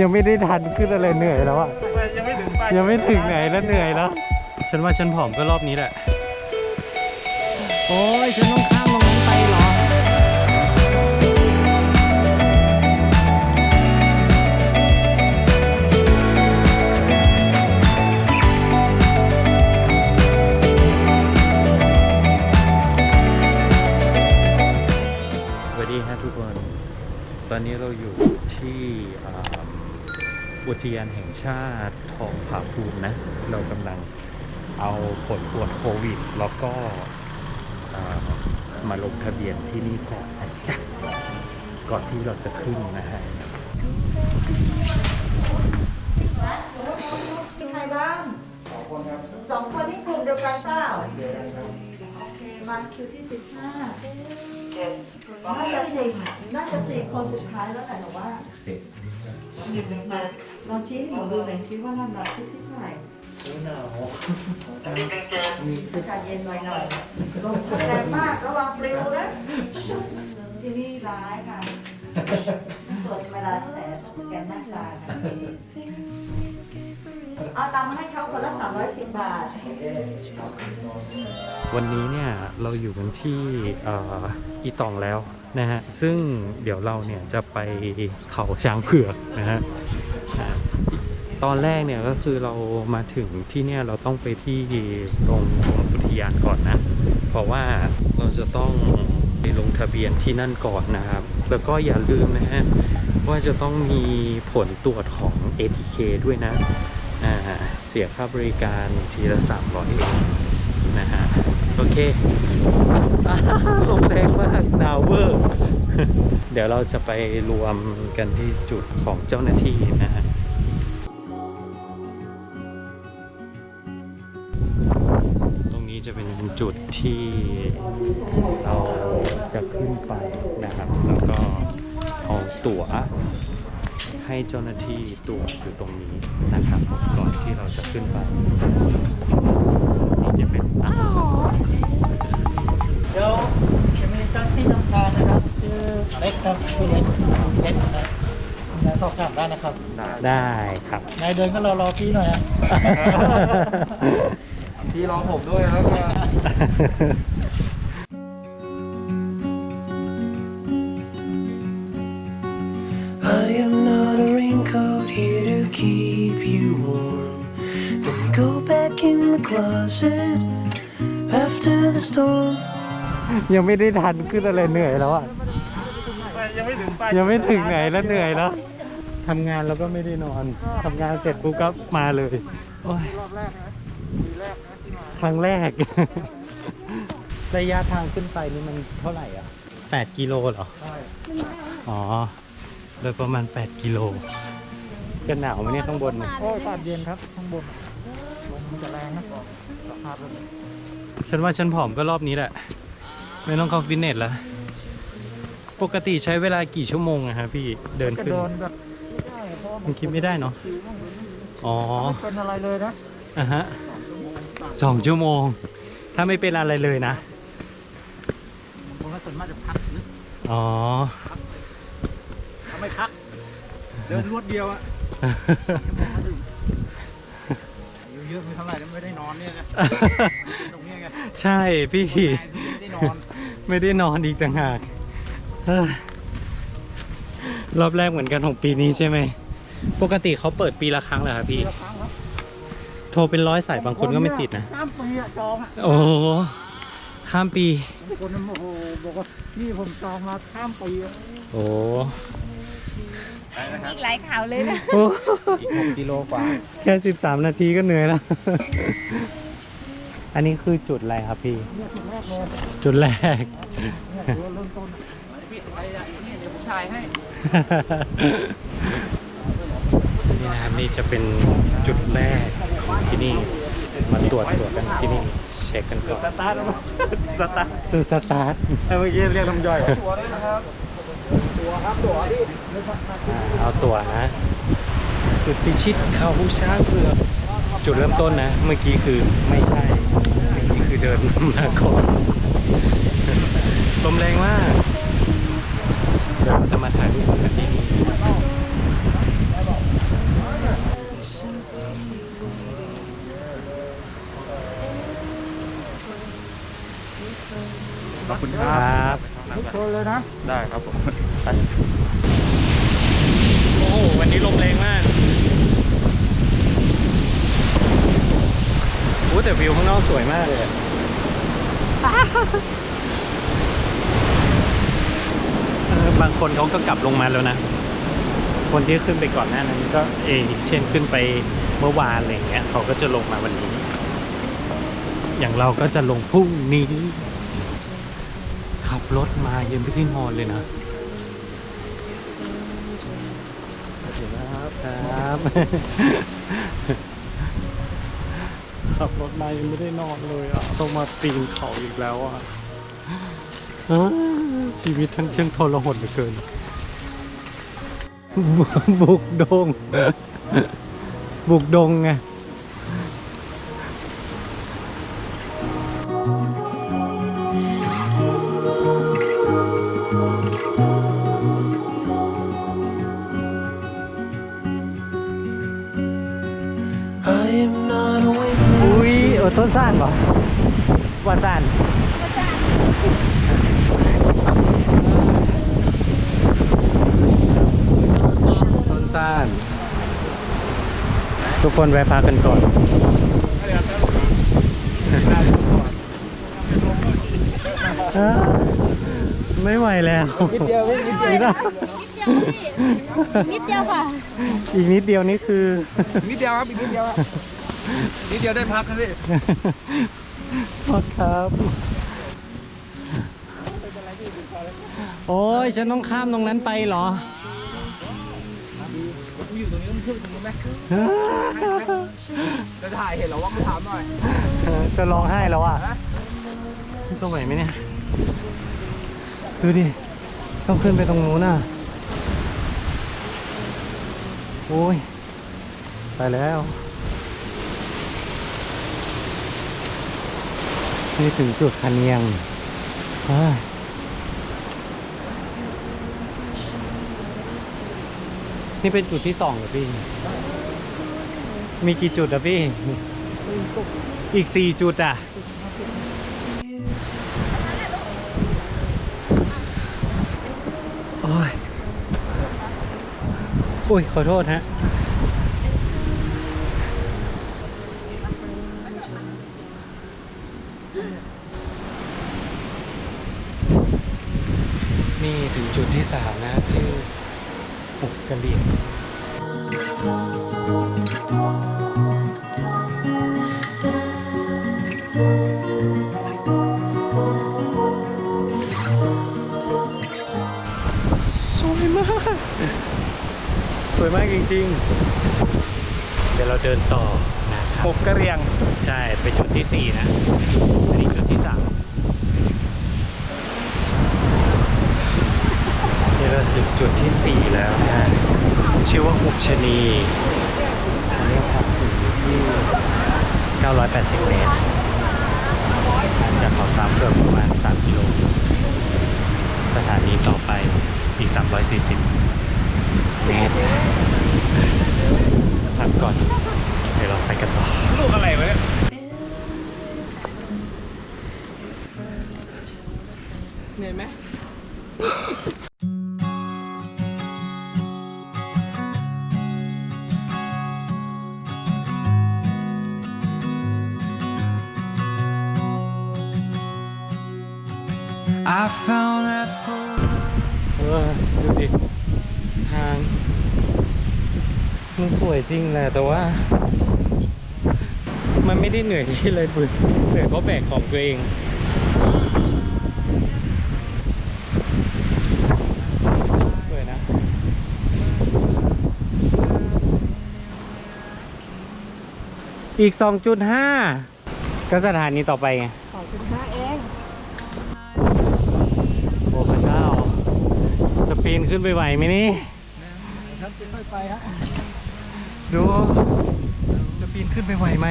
ยังไม่ได้ทันขึ้นอะไรเหนื่อยแล้วอะยังไม่ถึงไปยังไม่ถึงไหนแล้วเหนื่อยแล้ว ฉันว่าฉันผอมก็รอบนี้แหละ โอ้ยฉันต้องข้ามตรงนั้นไปเหรอสวัสดีครับทุกคน ตอนนี้เราอยู่ที่ อ่าอุทยานแห่งชาติทองผาภูมินะ เรากำลังเอาผลตรวจโควิด แล้วก็อ่ามาลงทะเบียนที่นี่ก่อนนะจ๊ะก่อนที่เราจะขึ้นนะฮะมีใครบ้างสองคนครับสองคนที่กลุ่มเดียวกันเปล่าโอเคมาคิวที่สิบห้าน่าจะสี่น่าจะสี่คนสุดท้ายแล้วแต่หนูว่า มาลองชี้ให้หนูดูหน่อยซิว่าลำดับชุดที่เท่าไหร่มีอกาศเย็นหน่อยหน่อยลมแรงมากระวังปลิวนะที่นี่ร้ายค่ะตรวจเวลาเท่าไหร่แต้องแกนหน้าตาค่ะเอาตังค์มาให้เขาคนละ310 บาท วันนี้เนี่ยเราอยู่กันที่อีตองแล้ว นะฮะซึ่งเดี๋ยวเราเนี่ยจะไปเขาช้างเผือกนะฮะตอนแรกเนี่ยก็คือเรามาถึงที่เนี่ยเราต้องไปที่ตรงตรงอุทยานก่อนนะ เพราะว่าเราจะต้องไปลงทะเบียนที่นั่นก่อนนะครับ แล้วก็อย่าลืมนะฮะว่าจะต้องมีผลตรวจของ ATK ด้วยนะอ่าเสียค่าบริการทีละ300เองนะฮะ อเคลมแรงมากหนาวเวอร์ เดี๋ยวเราจะไปรวมกันที่จุดของเจ้าหน้าที่นะฮะตรงนี้จะเป็นจุดที่เราจะขึ้นไปนะครับ แล้วก็เอาตั๋วให้เจ้าหน้าที่ตรวจอยู่ตรงนี้นะครับ ก่อนที่เราจะขึ้นไป นี่จะเป็นอ้าวเดี๋ยวจะมีเจ้าที่ทำการนะครับชื่อเล็กครับชื่อเล็กเล็กนะครับนายสอบถามได้นะครับได้ครับนายเดินก็รอรอพี่หน่อยนะพี่รอผมด้วยแล้วก็ I am not a raincoat here to keep you warm. Let me go back in the closet after the storm. ยังไม่ได้ทันขึ้นอะไรเหนื่อยแล้วอะ ยังไม่ถึงไปยังไม่ถึงไหนแล้วเหนื่อยแล้วทำงานแล้วก็ไม่ได้นอนทำงานเสร็จปุ๊บก็มาเลยโอ้ยรอบแรกนะปีแรกนะที่มาครั้งแรก ระยะทางขึ้นไปนี่มันเท่าไหร่อะ 8 กิโลเหรอ ใช่ อ๋อโดยประมาณ 8 กิโล จะหนาวไหมเนี่ยข้างบนเนี่ยโอ้ยอากาศเย็นครับข้างบนล มมันจะแรงนะสภาพแบบนี้ฉันว่าฉันผอมก็รอบนี้แหละ ไม่ต้องเข้าฟิตเนสแล้วปกติใช้เวลากี่ชั่วโมงอะฮะพี่เดินจะขึ้นเดินแบบไม่ได้เพราะว่ามันคิดไม่ได้เนาะคิวมันไม่มีอ๋อไม่เป็นอะไรเลยนะอะฮะสองชั่วโมง ถ้าไม่เป็นอะไรเลยนะ ผมก็ส่วนมากจะพักนะอ๋อถ้าไม่พัก เดินรวดเดียวอะ ยุเยอะไม่เท่าไหร่แล้วไม่ได้นอนเนี่ยไงตรงเนี้ยไงใช่พี่ ไม่ได้นอนไม่ได้นอนอีกต่างหากเฮ้ยรอบแรกเหมือนกันของปีนี้ใช่ไหม ปกติเขาเปิดปีละครั้งเหรอครับพี่ปีละครั้งครับโทรเป็นร้อยสายบางคนก็ไม่ติดนะข้ามปีอะจองอะโอ้โหข้ามปี บางคนโอ้โหบอกว่าพี่ผมจองมาข้ามปีอะโอ้ อีกหลายข่าวเลยนะโอ้อีกหกกิโลกว่า แค่สิบสามนาทีก็เหนื่อยแล้ว อันนี้คือจุดอะไรครับพี่เนี่ยจุดแรกเลยจุดแรกเนี่ยถือว่าเริ่มต้นพี่ไปอะนี่เดี๋ยวผมถ่ายให้นี่นะครับนี่จะเป็นจุดแรกของที่นี่ มาตรวจตรวจกันที่นี่เช็คกันก่อนสตาร์ทแล้วมั้งสตาร์ทจุดสตาร์ทเมื่อกี้เรียกน้ำย่อย เอาตั๋วนะจุดพิชิตเขาช้างเผือกจุดเริ่มต้นนะ เมื่อกี้คือไม่ใช่เมื่อกี้คือเดินมาก่อนลมแรงมากเดี๋ยวจะมาถ่ายรูปกันที่นี่ขอบคุณครับ นเลยนะ ได้ครับผมไปโอ้โหวันนี้ลมแรงมากโอ้แต่วิวข้างนอกสวยมากเลยอะเออบางคนเขาก็กลับลงมาแล้วนะ คนที่ขึ้นไปก่อนหน้านั้นก็เออเช่นขึ้นไปเมื่อวานอะไรอย่างเงี้ยเขาก็จะลงมาวันนี้ อย่างเราก็จะลงพรุ่งนี้ขับ รถมายังไม่ได้นอนเลยนะเดี๋ยวนะครับครับขับรถมายังไม่ได้นอนเลยอะต้องมาปีนเขาอีกแล้วอะอ้าชีวิตทั้งเชิงทรหดเหลือเกิน บุกดง บุกดงไง ซ่านเหรอว่าซ่านต้นซ่าน ทุกคนแวะพักกันก่อนอ่าไม่ไหวแล้วนิดเดียวนิดเดียวไม่ได้นิดเดียวค่ะ อีกนิดเดียวนี่คือ นิดเดียวครับ อีกนิดเดียวอะ นิดเดียวได้พักนะพี่ขอครับโอ้ยฉันต้องข้ามตรงนั้นไปเหรอกูอยู่ตรงนี้ต้องช่วยตรงนี้ไหมจะถ่ายเห็นเหรอว่ากูถามหน่อยจะร้องไห้แล้วอะจะไหวไหมเนี่ย ดูดิ ต้องขึ้นไปตรงนู้นน่ะ โอ้ย ไปแล้ว นี่ถึงจุดคันเนียงนี่เป็นจุดที่สองเหรอพี่ มีกี่จุดอะพี่ อีกสี่จุดอะโอ้ย อุ้ย ขอโทษฮะ นี่ถึงจุดที่สามนะชื่อหุบกระเหลี่ยงสวยมาก สวยมากจริง ๆ เดี๋ยวเราเดินต่อนะครับหกกระเรียง ใช่ไปจุดที่สี่นะอันนี้จุดที่สามนี่เราถึงจุดที่สี่แล้วนะ ชื่อว่าหุบชนีอันนี้ความสูงอยู่ที่ 980 เมตร จากเขาสามเกือบประมาณ 3 กิโล สถานีต่อไปอีก 340 เมตรพักก่อน ดี๋ยวเราไปกันต่อลูกอะไรวะเนี่ยเหนื่อยไหม I found that photo. เออดูดิทาง มันสวยจริงแหละแต่ว่า มันไม่ได้เหนื่อยที่เลยบุญเหนื่อยเพราะแบกของตัวเองสวยนะอีก 2.5 ก็สถานีต่อไปไงขอบคุณค่ะเอง โอ้พระเจ้า จะปีนขึ้นไปไหวไหมนี่ ครับค่อยๆไปฮะ ดูจะปีนขึ้นไปไหวไหม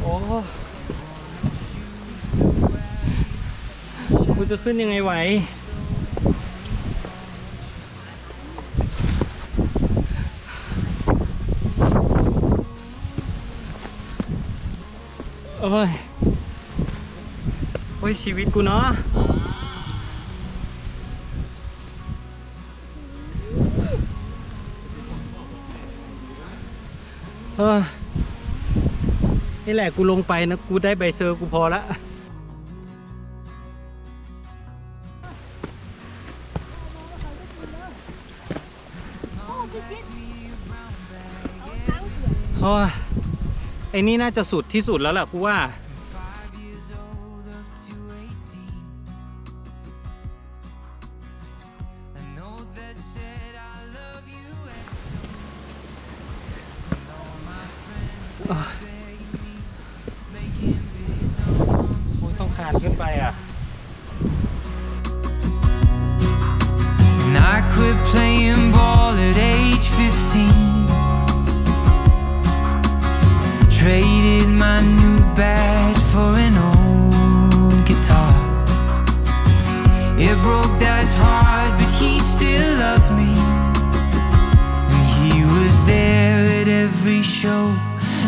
โอ้กูจะขึ้นยังไงไหวโอ้ยโอ้ยชีวิตกูเนาะ นี่แหละกูลงไปนะกูได้ใบเซอร์กูพอละโอ้ยไอ้นี่น่าจะสุดที่สุดแล้วแหละกูว่า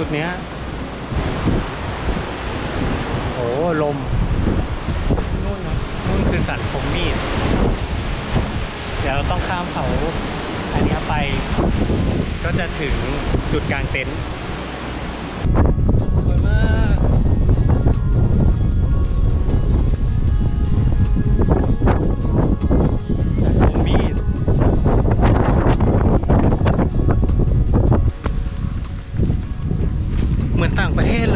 จุดเนี้ยโอ้ลม นู่นนู่นคือสันผมมีด เดี๋ยวเราต้องข้ามเขาอันนี้ไป ก็จะถึงจุดกลางเต็นท์ ต่างประเทศ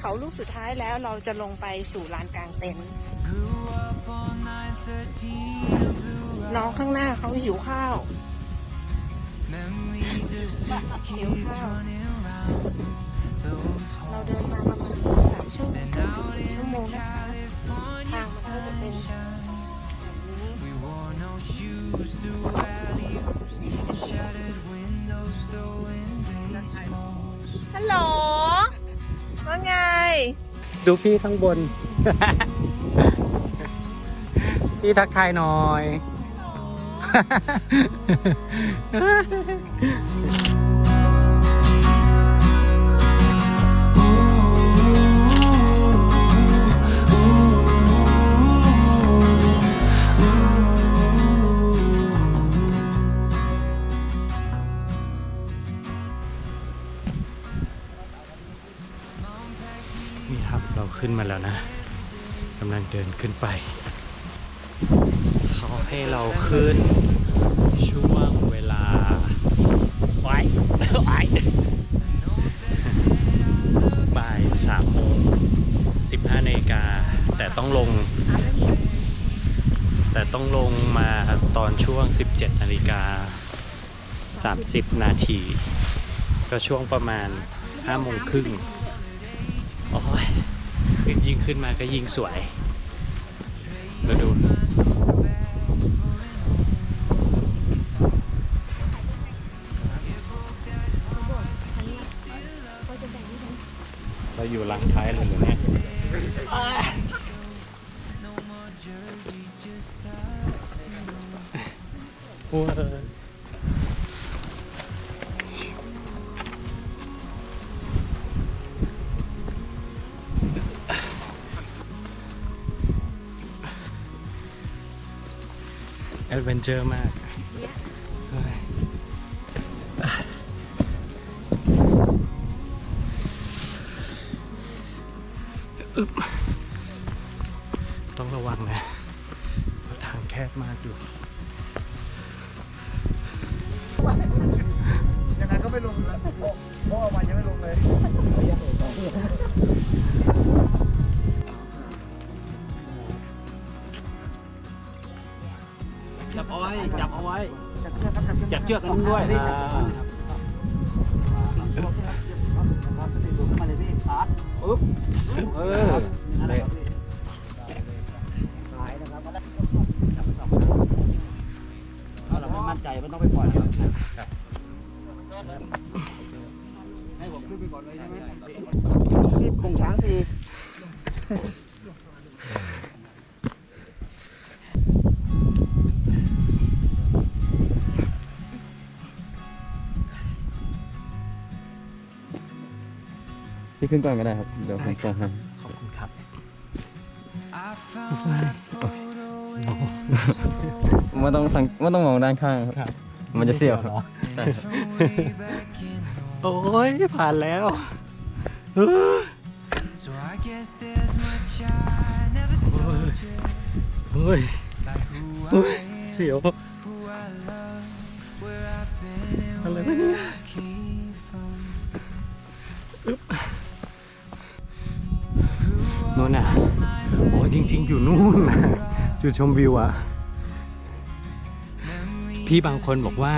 เขาลูกสุดท้ายแล้วเราจะลงไปสู่ลานกลางเต็นท์น้องข้างหน้าเขาหิวข้าว memories of six kids running around those เราเดินมาประมาณสามชั่วโมงครึ่งถึงสี่ชั่วโมงนะคะทางมันก็จะเป็นแบบนี้ ดูพี่ข้างบน พี่ทักทายหน่อย แล้วนะกำลังเดินขึ้นไป เขาให้เราขึ้นช่วงเวลาไว้ไว้บ่ายสามโมงสิบห้านาฬิกาแต่ต้องลง แต่ต้องลงมาตอนช่วง 17นาฬิกา30 นาที ก็ช่วงประมาณ5โมงครึ่ง ขึ้นมาก็ยิ่งสวยมาดูเราอยู่หลังท้ายเลยเหรอเนี่ยอ้ายโอ้ วนเจอร์มากต้องระวังนะทางแคบมากอยู่ยังไงก็ไม่ลงแล้วเพราะว่ามันยังไม่ลงเลย เชือกกันด้วยอ่าพลาสติกดูขึ้นมาเลยพี่ชาปึ๊บเออนั่นแหละครับพี่สายนะครับจับไปสองครั้งถ้าเราไม่มั่นใจไม่ต้องไปปล่อยครับให้ผมขึ้นไปก่อนเลยใช่ไหมที่กงช้างสี่ พี่ขึ้นก่อนก็ได้ครับ เดี๋ยวผมส่งให้ขอบคุณครับ I found that photo in ไม่ต้องสังไม่ต้องมองด้านข้างครับ มันจะเสียวครับใช่ครับ from way back in. โอ้ยผ่านแล้วเออ So I guess there's much I never told you. เฮ้ย Like who เฮ้ย I am, เสียว who I love, where I've been and Hello, where Lydia. I came อยู่นู่นนะจุดชมวิวอะพี่บางคนบอกว่า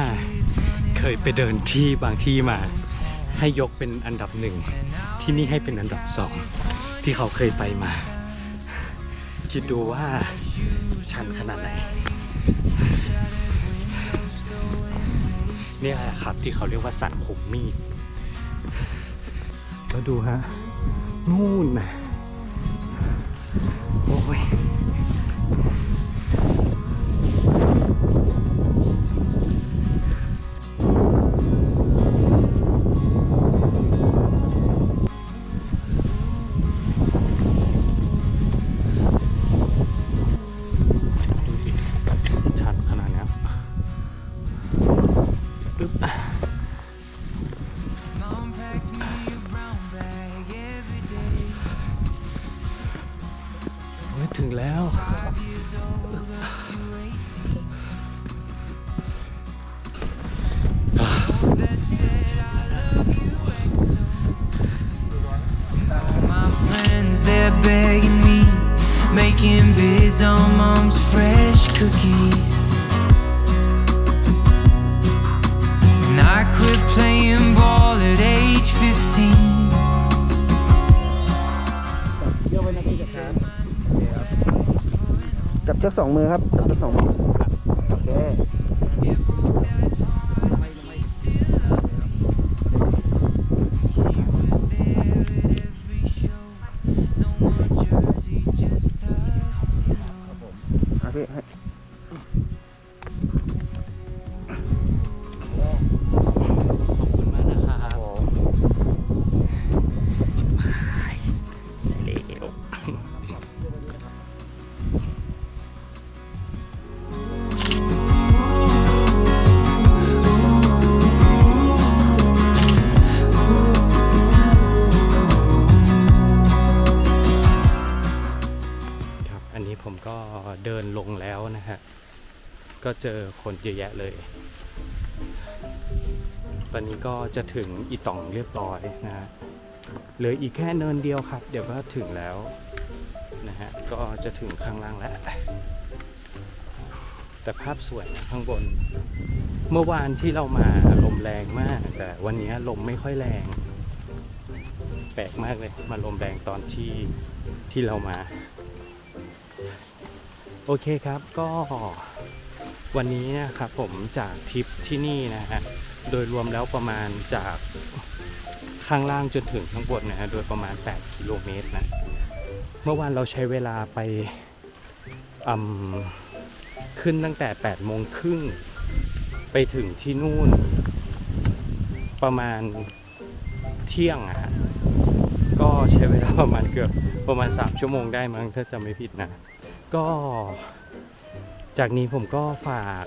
เคยไปเดินที่บางที่มา ให้ยกเป็นอันดับหนึ่งที่นี่ให้เป็นอันดับสองที่เขาเคยไปมา คิดดูว่าชันขนาดไหนเนี่ยแหละครับที่เขาเรียกว่าสันขมมีดแล้วดูฮะ นู่นนะ making bids on mom's fresh cookies. And I quit playing ball at age 15. จับเชือกสองมือครับ จับเชือกสองมือ โอ ก็เจอคนเยอะแยะเลย ตอนนี้ก็จะถึงอีต่องเรียบร้อยนะฮะเหลืออีกแค่เนินเดียวครับ เดี๋ยวก็ถึงแล้วนะฮะก็จะถึงข้างล่างแล้ว แต่ภาพสวยนะข้างบน เมื่อวานที่เรามาลมแรงมาก แต่วันนี้ลมไม่ค่อยแรง แปลกมากเลยมาลมแรงตอนที่ที่เรามา โอเคครับก็ วันนี้นะครับผมจากทริปที่นี่นะฮะโดยรวมแล้วประมาณจากข้างล่างจนถึงข้างบนนะฮะโดยประมาณ 8 กิโลเมตรนะเมื่อวานเราใช้เวลาไปขึ้นตั้งแต่ 8 โมงครึ่งไปถึงที่นู่น ประมาณเที่ยงอะฮะก็ใช้เวลาประมาณเกือบประมาณ 3 ชั่วโมงได้มั้งถ้าจำไม่ผิดนะ ก็ จากนี้ผมก็ฝาก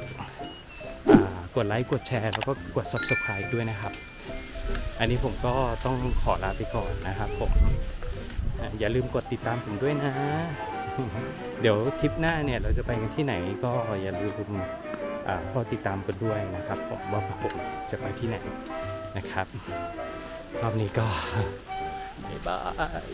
ากดไลค์กดแชร์ แล้วก็กด subscribe ด้วยนะครับ อันนี้ผมก็ต้องขอลาไปก่อนนะครับผมอย่าลืมกดติดตามผมด้วยนะ เดี๋ยวทริปหน้าเนี่ยเราจะไปกันที่ไหนก็อย่าลืมอ่าเฝ้าติดตามกันด้วยนะครับผมว่าผมจะไปที่ไหนนะครับรอบนี้ก็บ๊ายบาย